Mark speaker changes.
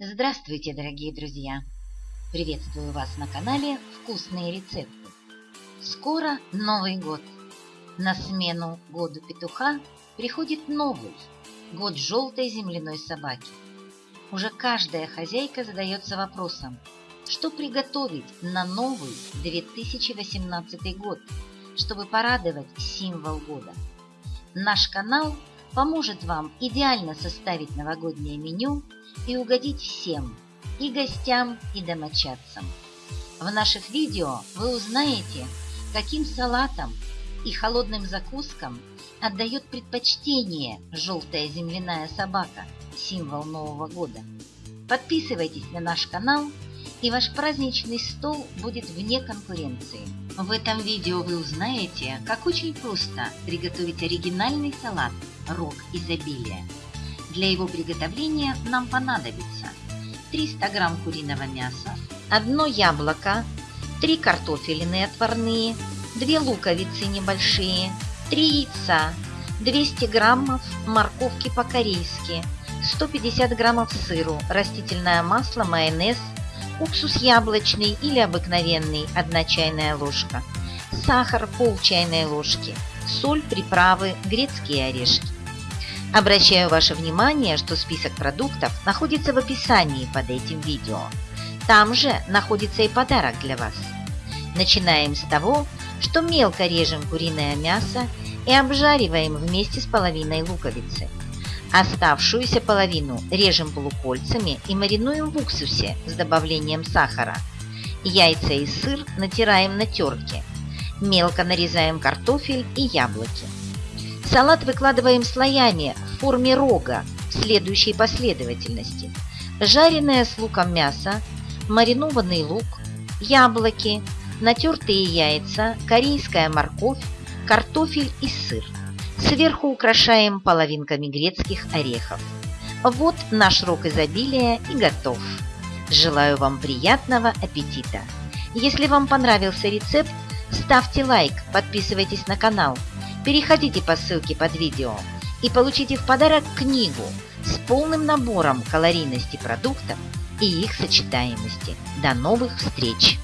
Speaker 1: Здравствуйте, дорогие друзья! Приветствую вас на канале «Вкусные рецепты». Скоро Новый год. На смену году петуха приходит новый – год желтой земляной собаки. Уже каждая хозяйка задается вопросом, что приготовить на новый 2018 год, чтобы порадовать символ года. Наш канал поможет вам идеально составить новогоднее меню и угодить всем, и гостям, и домочадцам. В наших видео вы узнаете, каким салатам и холодным закускам отдает предпочтение желтая земляная собака, символ Нового года. Подписывайтесь на наш канал, и ваш праздничный стол будет вне конкуренции. В этом видео вы узнаете, как очень просто приготовить оригинальный салат «Рог изобилия», для его приготовления нам понадобится 300 грамм куриного мяса, одно яблоко, 3 картофелины отварные, 2 луковицы небольшие, 3 яйца, 200 граммов морковки по-корейски, 150 граммов сыру, растительное масло, майонез, уксус яблочный или обыкновенный 1 чайная ложка, сахар пол чайной ложки, соль, приправы, грецкие орешки. Обращаю ваше внимание, что список продуктов находится в описании под этим видео. Там же находится и подарок для вас. Начинаем с того, что мелко режем куриное мясо и обжариваем вместе с половиной луковицы. Оставшуюся половину режем полукольцами и маринуем в уксусе с добавлением сахара. Яйца и сыр натираем на терке. Мелко нарезаем картофель и яблоки. Салат выкладываем слоями в форме рога в следующей последовательности. Жареное с луком мясо, маринованный лук, яблоки, натертые яйца, корейская морковь, картофель и сыр. Сверху украшаем половинками грецких орехов. Вот наш рог изобилия и готов. Желаю вам приятного аппетита! Если вам понравился рецепт, ставьте лайк, подписывайтесь на канал – Переходите по ссылке под видео и получите в подарок книгу с полным набором калорийности продуктов и их сочетаемости. До новых встреч!